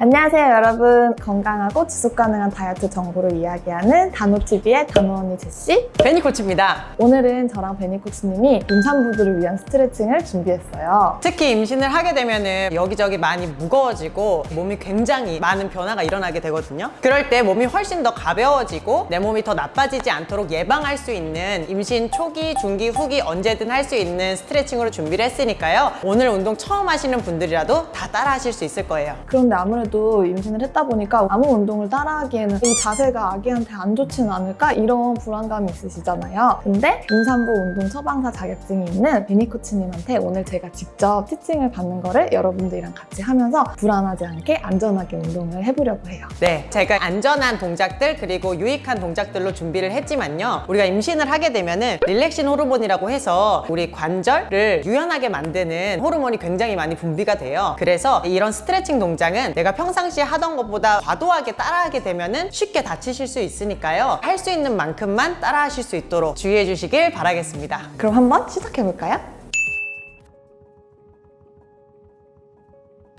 안녕하세요 여러분 건강하고 지속 가능한 다이어트 정보를 이야기하는 단호TV의 단호언니 제시 베니코치입니다. 오늘은 저랑 베니코치님이 임산부들을 위한 스트레칭을 준비했어요 특히 임신을 하게 되면 은 여기저기 많이 무거워지고 몸이 굉장히 많은 변화가 일어나게 되거든요. 그럴 때 몸이 훨씬 더 가벼워지고 내 몸이 더 나빠지지 않도록 예방할 수 있는 임신 초기, 중기, 후기 언제든 할 수 있는 스트레칭으로 준비를 했으니까요. 오늘 운동 처음 하시는 분들이라도 다 따라 하실 수 있을 거예요. 그런데 아무래도 임신을 했다 보니까 아무 운동을 따라하기에는 이 자세가 아기한테 안 좋지는 않을까 이런 불안감이 있으시잖아요 근데 임산부 운동 처방사 자격증이 있는 베니 코치님한테 오늘 제가 직접 티칭을 받는 거를 여러분들이랑 같이 하면서 불안하지 않게 안전하게 운동을 해보려고 해요 네, 제가 안전한 동작들 그리고 유익한 동작들로 준비를 했지만요. 우리가 임신을 하게 되면 은 릴렉신 호르몬이라고 해서 우리 관절을 유연하게 만드는 호르몬이 굉장히 많이 분비가 돼요. 그래서 이런 스트레칭 동작은 내가 평상시에 하던 것보다 과도하게 따라하게 되면은 쉽게 다치실 수 있으니까요. 할 수 있는 만큼만 따라하실 수 있도록 주의해 주시길 바라겠습니다. 그럼 한번 시작해 볼까요?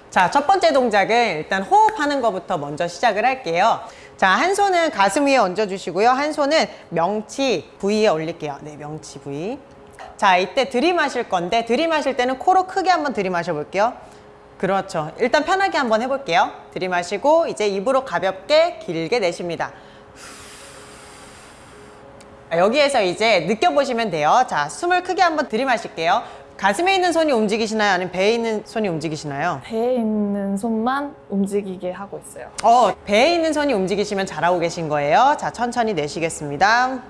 자, 첫 번째 동작은 일단 호흡하는 것부터 먼저 시작을 할게요. 자, 한 손은 가슴 위에 얹어주시고요. 한 손은 명치 부위에 올릴게요. 네, 명치 부위. 자, 이때 들이마실 건데 들이마실 때는 코로 크게 한번 들이마셔 볼게요. 그렇죠. 일단 편하게 한번 해볼게요. 들이마시고 이제 입으로 가볍게 길게 내쉽니다. 자, 여기에서 이제 느껴보시면 돼요. 자, 숨을 크게 한번 들이마실게요. 가슴에 있는 손이 움직이시나요? 아니면 배에 있는 손이 움직이시나요? 배에 있는 손만 움직이게 하고 있어요 어, 배에 있는 손이 움직이시면 잘하고 계신 거예요. 자, 천천히 내쉬겠습니다.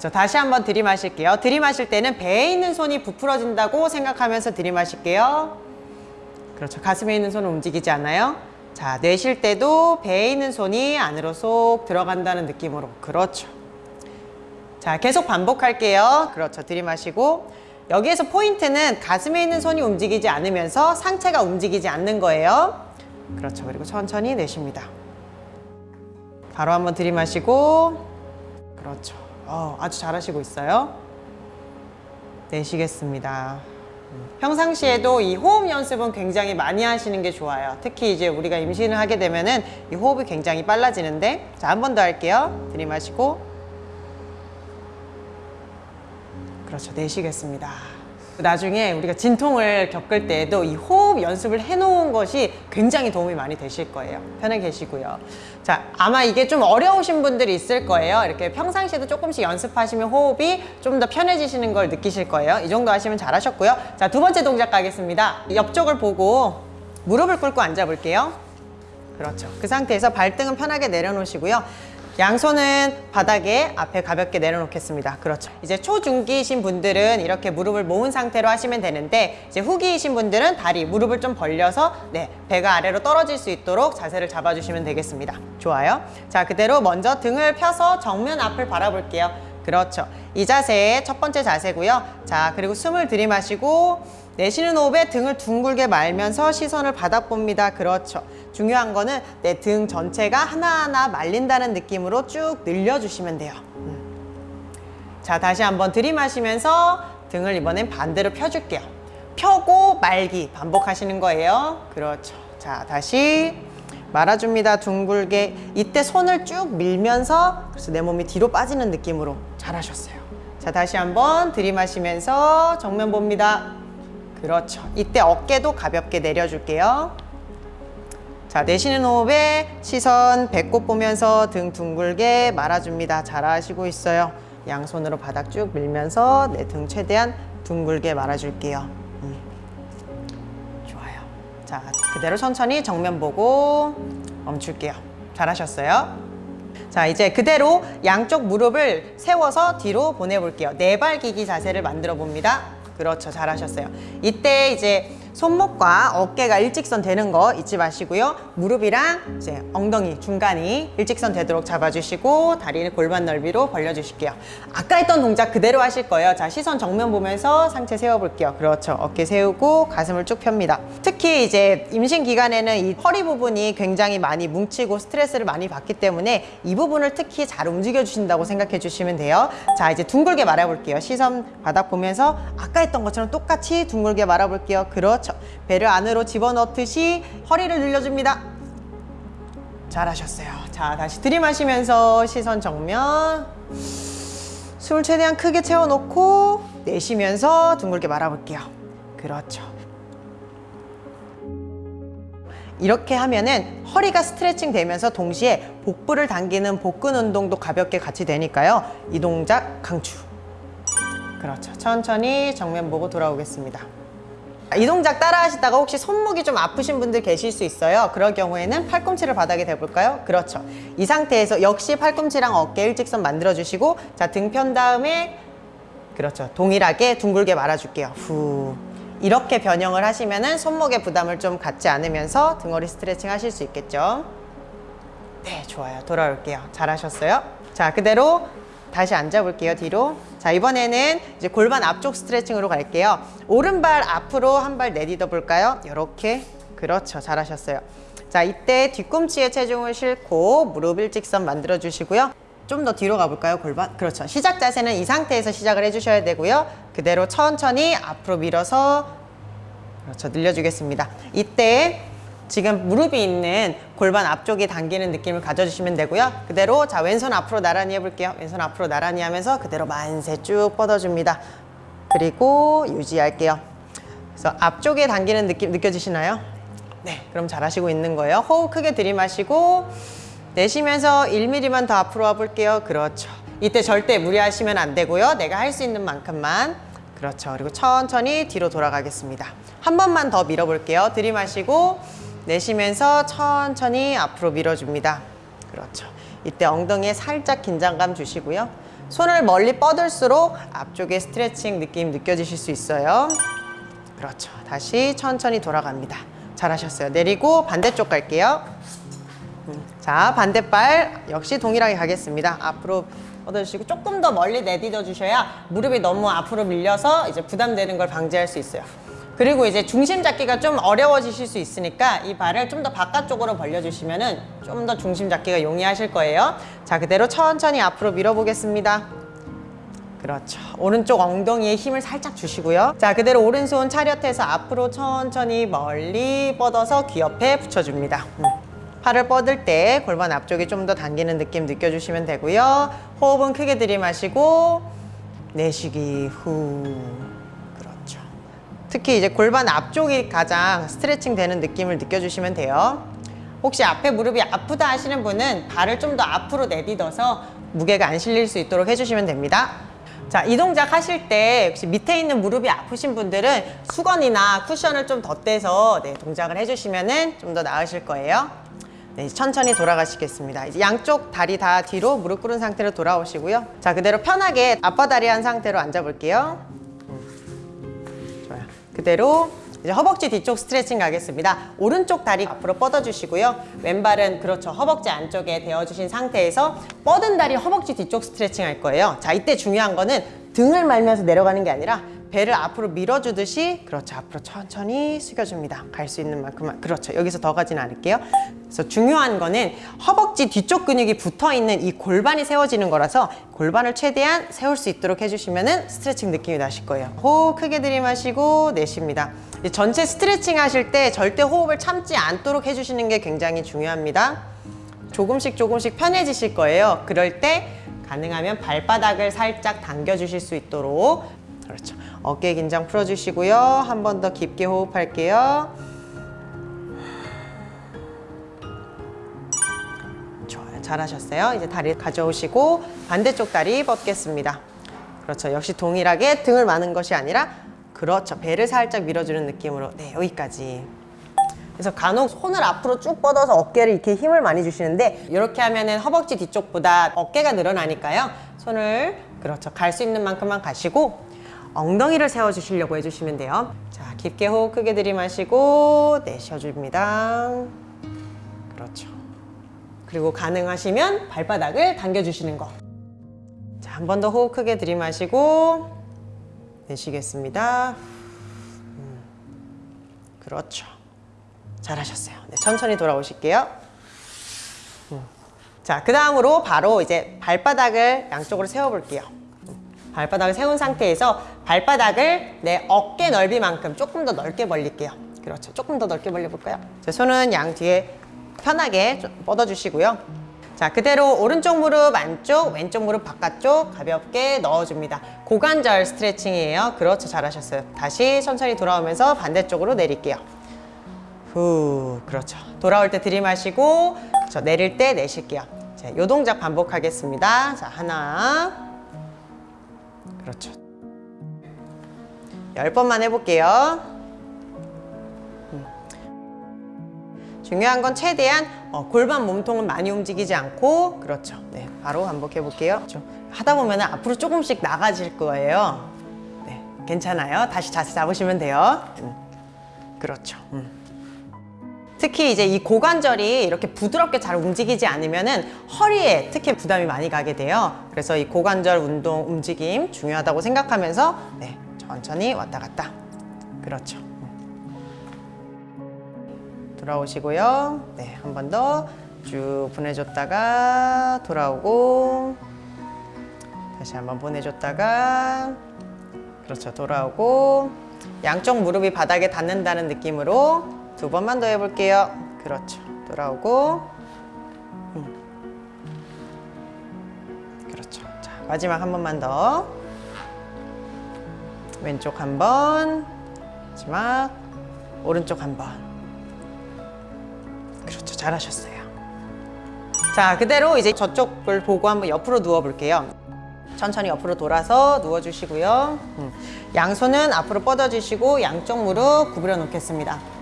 음. 자, 다시 한번 들이마실게요. 들이마실 때는 배에 있는 손이 부풀어진다고 생각하면서 들이마실게요. 그렇죠. 가슴에 있는 손은 움직이지 않아요. 자, 내쉴 때도 배에 있는 손이 안으로 쏙 들어간다는 느낌으로. 그렇죠. 자, 계속 반복할게요. 그렇죠. 들이마시고. 여기에서 포인트는 가슴에 있는 손이 움직이지 않으면서 상체가 움직이지 않는 거예요. 그렇죠. 그리고 천천히 내쉽니다. 바로 한번 들이마시고. 그렇죠. 어, 아주 잘하시고 있어요. 내쉬겠습니다. 평상시에도 이 호흡 연습은 굉장히 많이 하시는 게 좋아요. 특히 이제 우리가 임신을 하게 되면은 이 호흡이 굉장히 빨라지는데 자, 한 번 더 할게요. 들이마시고 그렇죠. 내쉬겠습니다. 나중에 우리가 진통을 겪을 때에도 이 호흡 연습을 해놓은 것이 굉장히 도움이 많이 되실 거예요. 편하게 계시고요. 자, 아마 이게 좀 어려우신 분들이 있을 거예요. 이렇게 평상시에도 조금씩 연습하시면 호흡이 좀 더 편해지시는 걸 느끼실 거예요. 이 정도 하시면 잘하셨고요. 자, 두 번째 동작 가겠습니다. 옆쪽을 보고 무릎을 꿇고 앉아 볼게요. 그렇죠. 그 상태에서 발등은 편하게 내려놓으시고요. 양손은 바닥에 앞에 가볍게 내려놓겠습니다. 그렇죠. 이제 초중기이신 분들은 이렇게 무릎을 모은 상태로 하시면 되는데 이제 후기이신 분들은 다리, 무릎을 좀 벌려서 네, 배가 아래로 떨어질 수 있도록 자세를 잡아주시면 되겠습니다. 좋아요. 자, 그대로 먼저 등을 펴서 정면 앞을 바라볼게요. 그렇죠. 이 자세 첫 번째 자세고요. 자, 그리고 숨을 들이마시고 내쉬는 호흡에 등을 둥글게 말면서 시선을 바닥 봅니다. 그렇죠. 중요한 거는 내 등 전체가 하나하나 말린다는 느낌으로 쭉 늘려주시면 돼요. 음. 자, 다시 한번 들이마시면서 등을 이번엔 반대로 펴줄게요. 펴고 말기 반복하시는 거예요. 그렇죠. 자, 다시 말아줍니다. 둥글게. 이때 손을 쭉 밀면서 그래서 내 몸이 뒤로 빠지는 느낌으로 잘하셨어요. 자, 다시 한번 들이마시면서 정면 봅니다. 그렇죠. 이때 어깨도 가볍게 내려줄게요. 자, 내쉬는 호흡에 시선 배꼽 보면서 등 둥글게 말아줍니다. 잘하시고 있어요. 양손으로 바닥 쭉 밀면서 내 등 최대한 둥글게 말아줄게요. 음. 좋아요. 자, 그대로 천천히 정면 보고 멈출게요. 잘하셨어요. 자, 이제 그대로 양쪽 무릎을 세워서 뒤로 보내볼게요. 네발기기 자세를 만들어 봅니다. 그렇죠. 잘하셨어요. 이때 이제 손목과 어깨가 일직선 되는 거 잊지 마시고요. 무릎이랑 이제 엉덩이 중간이 일직선 되도록 잡아주시고 다리는 골반 넓이로 벌려주실게요. 아까 했던 동작 그대로 하실 거예요. 자, 시선 정면 보면서 상체 세워볼게요. 그렇죠. 어깨 세우고 가슴을 쭉 펴니다. 특히 이제 임신 기간에는 이 허리 부분이 굉장히 많이 뭉치고 스트레스를 많이 받기 때문에 이 부분을 특히 잘 움직여 주신다고 생각해 주시면 돼요. 자, 이제 둥글게 말아볼게요. 시선 바닥 보면서 아까 했던 것처럼 똑같이 둥글게 말아볼게요. 그렇죠. 그렇죠. 배를 안으로 집어넣듯이 허리를 늘려줍니다. 잘하셨어요. 자, 다시 들이마시면서 시선 정면. 숨을 최대한 크게 채워놓고 내쉬면서 둥글게 말아볼게요. 그렇죠. 이렇게 하면은 허리가 스트레칭 되면서 동시에 복부를 당기는 복근 운동도 가볍게 같이 되니까요. 이 동작 강추. 그렇죠. 천천히 정면 보고 돌아오겠습니다. 이 동작 따라 하시다가 혹시 손목이 좀 아프신 분들 계실 수 있어요. 그럴 경우에는 팔꿈치를 바닥에 대볼까요? 그렇죠. 이 상태에서 역시 팔꿈치랑 어깨 일직선 만들어 주시고 자, 등 편 다음에 그렇죠. 동일하게 둥글게 말아줄게요. 후. 이렇게 변형을 하시면 은 손목에 부담을 좀 갖지 않으면서 등허리 스트레칭 하실 수 있겠죠. 네, 좋아요. 돌아올게요. 잘하셨어요. 자, 그대로 다시 앉아볼게요. 뒤로. 자, 이번에는 이제 골반 앞쪽 스트레칭으로 갈게요. 오른발 앞으로 한 발 내딛어 볼까요? 이렇게. 그렇죠. 잘하셨어요. 자, 이때 뒤꿈치에 체중을 싣고 무릎 일직선 만들어 주시고요. 좀 더 뒤로 가볼까요? 골반? 그렇죠. 시작 자세는 이 상태에서 시작을 해주셔야 되고요. 그대로 천천히 앞으로 밀어서 그렇죠. 늘려주겠습니다. 이때 지금 무릎이 있는 골반 앞쪽이 당기는 느낌을 가져주시면 되고요. 그대로 자 왼손 앞으로 나란히 해볼게요. 왼손 앞으로 나란히 하면서 그대로 만세 쭉 뻗어줍니다. 그리고 유지할게요. 그래서 앞쪽에 당기는 느낌 느껴지시나요? 네, 그럼 잘하시고 있는 거예요. 호흡 크게 들이마시고 내쉬면서 1mm만 더 앞으로 와볼게요. 그렇죠. 이때 절대 무리하시면 안 되고요. 내가 할 수 있는 만큼만. 그렇죠. 그리고 천천히 뒤로 돌아가겠습니다. 한 번만 더 밀어볼게요. 들이마시고 내쉬면서 천천히 앞으로 밀어줍니다. 그렇죠. 이때 엉덩이에 살짝 긴장감 주시고요. 손을 멀리 뻗을수록 앞쪽에 스트레칭 느낌 느껴지실 수 있어요. 그렇죠. 다시 천천히 돌아갑니다. 잘하셨어요. 내리고 반대쪽 갈게요. 음, 자, 반대발 역시 동일하게 가겠습니다. 앞으로 뻗어주시고 조금 더 멀리 내딛어 주셔야 무릎이 너무 앞으로 밀려서 이제 부담되는 걸 방지할 수 있어요. 그리고 이제 중심 잡기가 좀 어려워지실 수 있으니까 이 발을 좀 더 바깥쪽으로 벌려주시면 은 좀 더 중심 잡기가 용이하실 거예요. 자, 그대로 천천히 앞으로 밀어보겠습니다. 그렇죠. 오른쪽 엉덩이에 힘을 살짝 주시고요. 자, 그대로 오른손 차렷해서 앞으로 천천히 멀리 뻗어서 귀 옆에 붙여줍니다. 음. 팔을 뻗을 때 골반 앞쪽이 좀 더 당기는 느낌 느껴주시면 되고요. 호흡은 크게 들이마시고 내쉬기 후. 특히 이제 골반 앞쪽이 가장 스트레칭 되는 느낌을 느껴주시면 돼요. 혹시 앞에 무릎이 아프다 하시는 분은 발을 좀 더 앞으로 내딛어서 무게가 안 실릴 수 있도록 해주시면 됩니다. 자, 이 동작 하실 때 혹시 밑에 있는 무릎이 아프신 분들은 수건이나 쿠션을 좀 덧대서 네, 동작을 해주시면 좀 더 나으실 거예요. 네, 천천히 돌아가시겠습니다. 이제 양쪽 다리 다 뒤로 무릎 꿇은 상태로 돌아오시고요. 자, 그대로 편하게 앞바다리 한 상태로 앉아볼게요. 그대로 이제 허벅지 뒤쪽 스트레칭 가겠습니다. 오른쪽 다리 앞으로 뻗어주시고요. 왼발은 그렇죠. 허벅지 안쪽에 대어주신 상태에서 뻗은 다리 허벅지 뒤쪽 스트레칭 할 거예요. 자, 이때 중요한 거는 등을 말면서 내려가는 게 아니라 배를 앞으로 밀어주듯이 그렇죠. 앞으로 천천히 숙여줍니다. 갈 수 있는 만큼만. 그렇죠. 여기서 더 가지는 않을게요. 그래서 중요한 거는 허벅지 뒤쪽 근육이 붙어있는 이 골반이 세워지는 거라서 골반을 최대한 세울 수 있도록 해주시면 스트레칭 느낌이 나실 거예요. 호흡 크게 들이마시고 내쉽니다. 전체 스트레칭 하실 때 절대 호흡을 참지 않도록 해주시는 게 굉장히 중요합니다. 조금씩 조금씩 편해지실 거예요. 그럴 때 가능하면 발바닥을 살짝 당겨주실 수 있도록 그렇죠. 어깨 긴장 풀어주시고요. 한 번 더 깊게 호흡할게요. 좋아요. 잘하셨어요. 이제 다리 가져오시고 반대쪽 다리 뻗겠습니다. 그렇죠. 역시 동일하게 등을 마는 것이 아니라 그렇죠. 배를 살짝 밀어주는 느낌으로 네, 여기까지. 그래서 간혹 손을 앞으로 쭉 뻗어서 어깨를 이렇게 힘을 많이 주시는데 이렇게 하면은 허벅지 뒤쪽보다 어깨가 늘어나니까요. 손을 그렇죠. 갈 수 있는 만큼만 가시고 엉덩이를 세워주시려고 해주시면 돼요. 자, 깊게 호흡 크게 들이마시고 내쉬어줍니다. 그렇죠. 그리고 가능하시면 발바닥을 당겨주시는 거. 자, 한 번 더 호흡 크게 들이마시고 내쉬겠습니다. 음, 그렇죠. 잘하셨어요. 네, 천천히 돌아오실게요. 음. 자, 그 다음으로 바로 이제 발바닥을 양쪽으로 세워볼게요. 발바닥을 세운 상태에서 발바닥을 내 어깨 넓이만큼 조금 더 넓게 벌릴게요. 그렇죠. 조금 더 넓게 벌려볼까요? 자, 손은 양 뒤에 편하게 좀 뻗어주시고요. 자, 그대로 오른쪽 무릎 안쪽, 왼쪽 무릎 바깥쪽 가볍게 넣어줍니다. 고관절 스트레칭이에요. 그렇죠. 잘하셨어요. 다시 천천히 돌아오면서 반대쪽으로 내릴게요. 후, 그렇죠. 돌아올 때 들이마시고, 그렇죠. 내릴 때 내쉴게요. 자, 요 동작 반복하겠습니다. 자, 하나. 그렇죠. 열 번만 해볼게요. 음. 중요한 건 최대한 어, 골반 몸통은 많이 움직이지 않고 그렇죠. 네, 바로 반복해 볼게요. 좀 하다 보면 앞으로 조금씩 나가질 거예요. 네, 괜찮아요. 다시 자세 잡으시면 돼요. 음, 그렇죠. 음. 특히 이제 이 고관절이 이렇게 부드럽게 잘 움직이지 않으면은 허리에 특히 부담이 많이 가게 돼요. 그래서 이 고관절 운동 움직임 중요하다고 생각하면서 네, 천천히 왔다 갔다. 그렇죠. 돌아오시고요. 네, 한 번 더 쭉 보내줬다가 돌아오고 다시 한번 보내줬다가 그렇죠. 돌아오고 양쪽 무릎이 바닥에 닿는다는 느낌으로 두 번만 더 해볼게요. 그렇죠. 돌아오고 음. 그렇죠. 자, 마지막 한 번만 더 왼쪽 한 번, 마지막 오른쪽 한 번. 그렇죠, 잘하셨어요. 자, 그대로 이제 저쪽을 보고 한번 옆으로 누워 볼게요. 천천히 옆으로 돌아서 누워 주시고요. 음. 양손은 앞으로 뻗어 주시고 양쪽 무릎 구부려 놓겠습니다.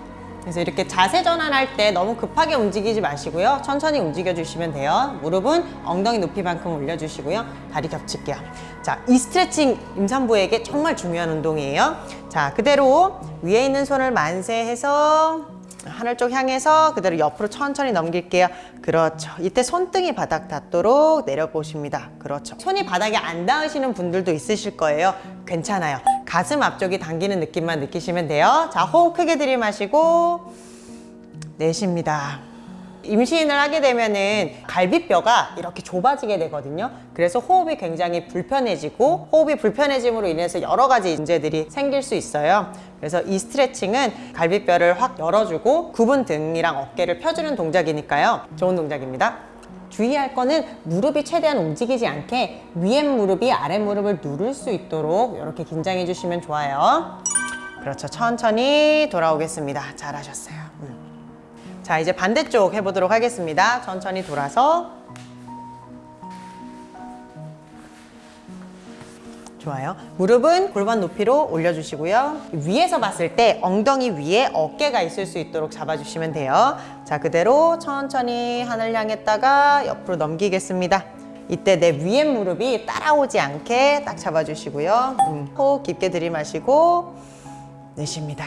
그래서 이렇게 자세 전환할 때 너무 급하게 움직이지 마시고요. 천천히 움직여 주시면 돼요. 무릎은 엉덩이 높이만큼 올려주시고요. 다리 겹칠게요. 자, 이 스트레칭 임산부에게 정말 중요한 운동이에요. 자, 그대로 위에 있는 손을 만세해서 하늘 쪽 향해서 그대로 옆으로 천천히 넘길게요. 그렇죠. 이때 손등이 바닥 닿도록 내려보십니다. 그렇죠. 손이 바닥에 안 닿으시는 분들도 있으실 거예요. 괜찮아요. 가슴 앞쪽이 당기는 느낌만 느끼시면 돼요. 자, 호흡 크게 들이마시고 내쉽니다. 임신을 하게 되면은 갈비뼈가 이렇게 좁아지게 되거든요. 그래서 호흡이 굉장히 불편해지고 호흡이 불편해짐으로 인해서 여러 가지 문제들이 생길 수 있어요. 그래서 이 스트레칭은 갈비뼈를 확 열어주고 구분 등이랑 어깨를 펴주는 동작이니까요. 좋은 동작입니다. 주의할 거는 무릎이 최대한 움직이지 않게 위에 무릎이 아래 무릎을 누를 수 있도록 이렇게 긴장해 주시면 좋아요. 그렇죠. 천천히 돌아오겠습니다. 잘하셨어요. 음. 자, 이제 반대쪽 해보도록 하겠습니다. 천천히 돌아서. 좋아요. 무릎은 골반 높이로 올려주시고요. 위에서 봤을 때 엉덩이 위에 어깨가 있을 수 있도록 잡아주시면 돼요. 자, 그대로 천천히 하늘 향했다가 옆으로 넘기겠습니다. 이때 내 위에 무릎이 따라오지 않게 딱 잡아주시고요. 음, 호흡 깊게 들이마시고 내쉽니다.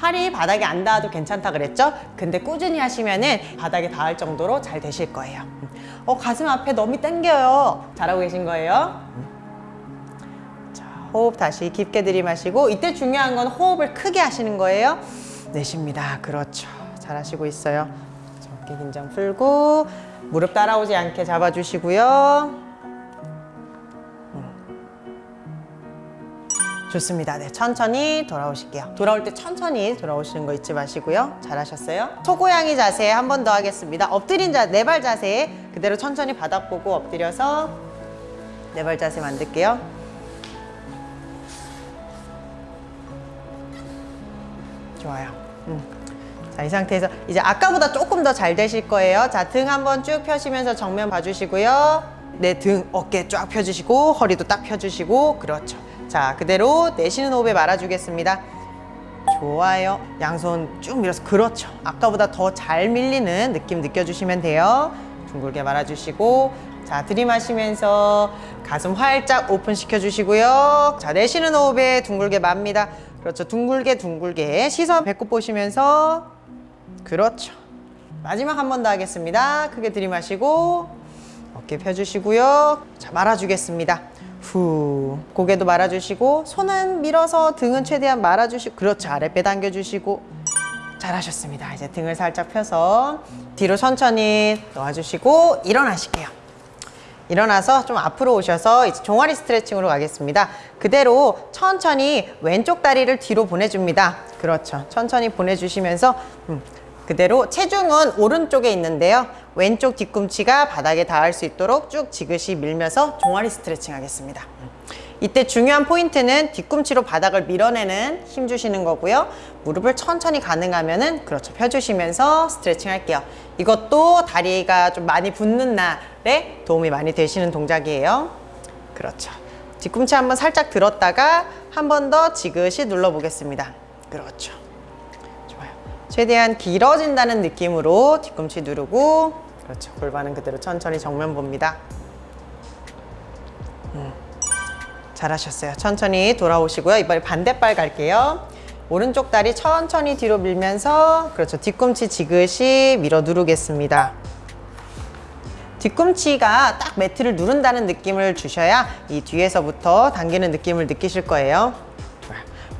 팔이 바닥에 안 닿아도 괜찮다 그랬죠? 근데 꾸준히 하시면 은 바닥에 닿을 정도로 잘 되실 거예요. 어, 가슴 앞에 너무 당겨요. 잘하고 계신 거예요? 자, 호흡 다시 깊게 들이마시고 이때 중요한 건 호흡을 크게 하시는 거예요. 내쉽니다. 그렇죠. 잘하시고 있어요. 자, 어깨 긴장 풀고 무릎 따라오지 않게 잡아주시고요. 좋습니다. 네, 천천히 돌아오실게요. 돌아올 때 천천히 돌아오시는 거 잊지 마시고요. 잘하셨어요. 소고양이 자세 한 번 더 하겠습니다. 엎드린 자, 네 발 자세 그대로 천천히 바닥 보고 엎드려서 네 발 자세 만들게요. 좋아요. 음. 자, 이 상태에서 이제 아까보다 조금 더 잘 되실 거예요. 자, 등 한번 쭉 펴시면서 정면 봐주시고요. 내 등, 어깨 쫙 펴주시고 허리도 딱 펴주시고 그렇죠. 자, 그대로 내쉬는 호흡에 말아주겠습니다. 좋아요. 양손 쭉 밀어서 그렇죠. 아까보다 더 잘 밀리는 느낌 느껴주시면 돼요. 둥글게 말아주시고 자, 들이마시면서 가슴 활짝 오픈 시켜주시고요. 자, 내쉬는 호흡에 둥글게 맙니다. 그렇죠. 둥글게 둥글게 시선 배꼽 보시면서 그렇죠. 마지막 한 번 더 하겠습니다. 크게 들이마시고 어깨 펴주시고요. 자, 말아주겠습니다. 후 고개도 말아주시고 손은 밀어서 등은 최대한 말아주시고 그렇죠 아랫배 당겨주시고 잘하셨습니다 이제 등을 살짝 펴서 뒤로 천천히 놓아주시고 일어나실게요 일어나서 좀 앞으로 오셔서 이제 종아리 스트레칭으로 가겠습니다. 그대로 천천히 왼쪽 다리를 뒤로 보내줍니다. 그렇죠. 천천히 보내주시면서 음, 그대로 체중은 오른쪽에 있는데요. 왼쪽 뒤꿈치가 바닥에 닿을 수 있도록 쭉 지그시 밀면서 종아리 스트레칭 하겠습니다. 음. 이때 중요한 포인트는 뒤꿈치로 바닥을 밀어내는 힘 주시는 거고요. 무릎을 천천히 가능하면 은 그렇죠. 펴주시면서 스트레칭 할게요. 이것도 다리가 좀 많이 붓는 날에 도움이 많이 되시는 동작이에요. 그렇죠. 뒤꿈치 한번 살짝 들었다가 한 번 더 지그시 눌러 보겠습니다. 그렇죠. 최대한 길어진다는 느낌으로 뒤꿈치 누르고 그렇죠. 골반은 그대로 천천히 정면 봅니다. 음. 잘하셨어요. 천천히 돌아오시고요. 이번에 반대발 갈게요. 오른쪽 다리 천천히 뒤로 밀면서 그렇죠. 뒤꿈치 지그시 밀어 누르겠습니다. 뒤꿈치가 딱 매트를 누른다는 느낌을 주셔야 이 뒤에서부터 당기는 느낌을 느끼실 거예요.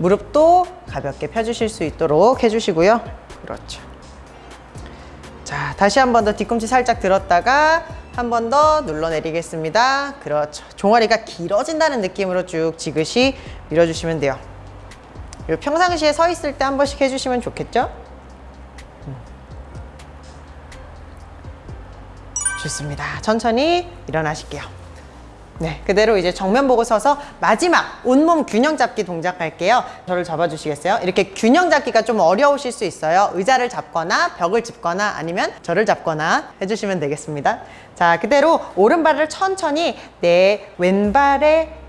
무릎도 가볍게 펴주실 수 있도록 해주시고요. 그렇죠. 자, 다시 한 번 더 뒤꿈치 살짝 들었다가 한 번 더 눌러내리겠습니다. 그렇죠. 종아리가 길어진다는 느낌으로 쭉 지그시 밀어주시면 돼요. 평상시에 서 있을 때 한 번씩 해주시면 좋겠죠? 음. 좋습니다. 천천히 일어나실게요. 네, 그대로 이제 정면 보고 서서 마지막 온몸 균형 잡기 동작 할게요. 저를 잡아주시겠어요? 이렇게 균형 잡기가 좀 어려우실 수 있어요. 의자를 잡거나 벽을 짚거나 아니면 저를 잡거나 해주시면 되겠습니다. 자, 그대로 오른발을 천천히 내 왼발에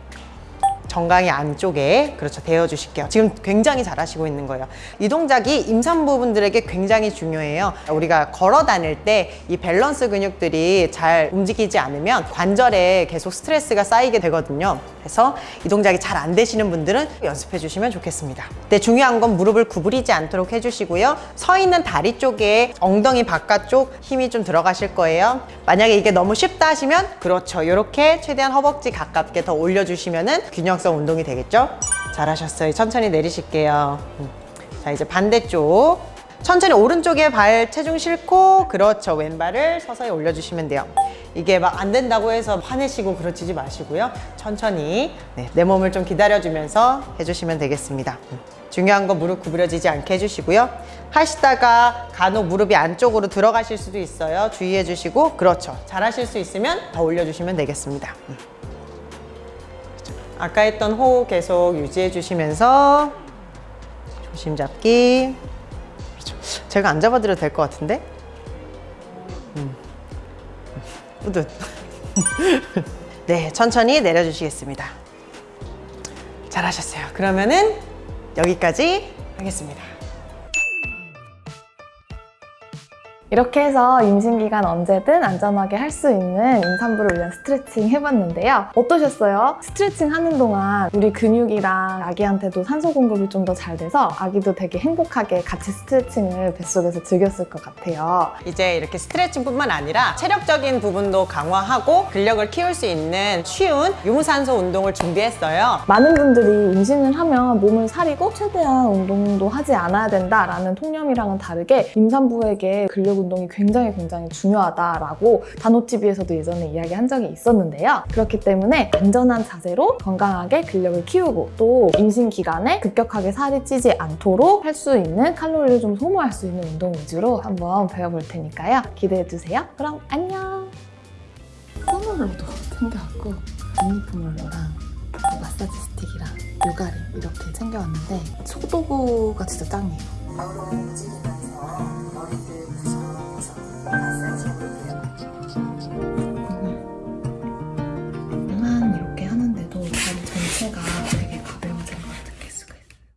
정강이 안쪽에 그렇죠 대어 주실게요. 지금 굉장히 잘 하시고 있는 거예요. 이 동작이 임산부분들에게 굉장히 중요해요. 우리가 걸어 다닐 때 이 밸런스 근육들이 잘 움직이지 않으면 관절에 계속 스트레스가 쌓이게 되거든요 그래서 이 동작이 잘 안 되시는 분들은 연습해 주시면 좋겠습니다 근데 중요한 건 무릎을 구부리지 않도록 해주시고요 서 있는 다리 쪽에 엉덩이 바깥쪽 힘이 좀 들어가실 거예요 만약에 이게 너무 쉽다 하시면 그렇죠 이렇게 최대한 허벅지 가깝게 더 올려주시면 은 균형 성 운동이 되겠죠? 잘하셨어요. 천천히 내리실게요. 음. 자, 이제 반대쪽. 천천히 오른쪽에 발 체중 싣고 그렇죠. 왼발을 서서히 올려주시면 돼요. 이게 막 안 된다고 해서 화내시고 그러지지 마시고요. 천천히 네, 내 몸을 좀 기다려주면서 해주시면 되겠습니다. 음. 중요한 건 무릎 구부려지지 않게 해주시고요. 하시다가 간혹 무릎이 안쪽으로 들어가실 수도 있어요. 주의해 주시고 그렇죠. 잘하실 수 있으면 더 올려주시면 되겠습니다. 음. 아까 했던 호흡 계속 유지해 주시면서 조심 잡기 그렇죠. 제가 안 잡아드려도 될 것 같은데 우듯 네 천천히 내려주시겠습니다. 잘하셨어요. 그러면은 여기까지 하겠습니다 이렇게 해서 임신기간 언제든 안전하게 할 수 있는 임산부를 위한 스트레칭 해봤는데요. 어떠셨어요? 스트레칭 하는 동안 우리 근육이랑 아기한테도 산소 공급이 좀 더 잘 돼서 아기도 되게 행복하게 같이 스트레칭을 뱃속에서 즐겼을 것 같아요. 이제 이렇게 스트레칭뿐만 아니라 체력적인 부분도 강화하고 근력을 키울 수 있는 쉬운 유무산소 운동을 준비했어요. 많은 분들이 임신을 하면 몸을 사리고 최대한 운동도 하지 않아야 된다라는 통념이랑은 다르게 임산부에게 근력 운동이 굉장히 굉장히 중요하다라고 단호TV에서도 예전에 이야기한 적이 있었는데요. 그렇기 때문에 안전한 자세로 건강하게 근력을 키우고 또 임신 기간에 급격하게 살이 찌지 않도록 할 수 있는 칼로리를 좀 소모할 수 있는 운동 위주로 한번 배워볼 테니까요. 기대해주세요. 그럼 안녕! 선물로도 챙겨왔고 유니폼롤러랑 마사지 스틱이랑 요가리 이렇게 챙겨왔는데 소도구가 진짜 짱이에요. 만 이렇게 하는데도 다리 전체가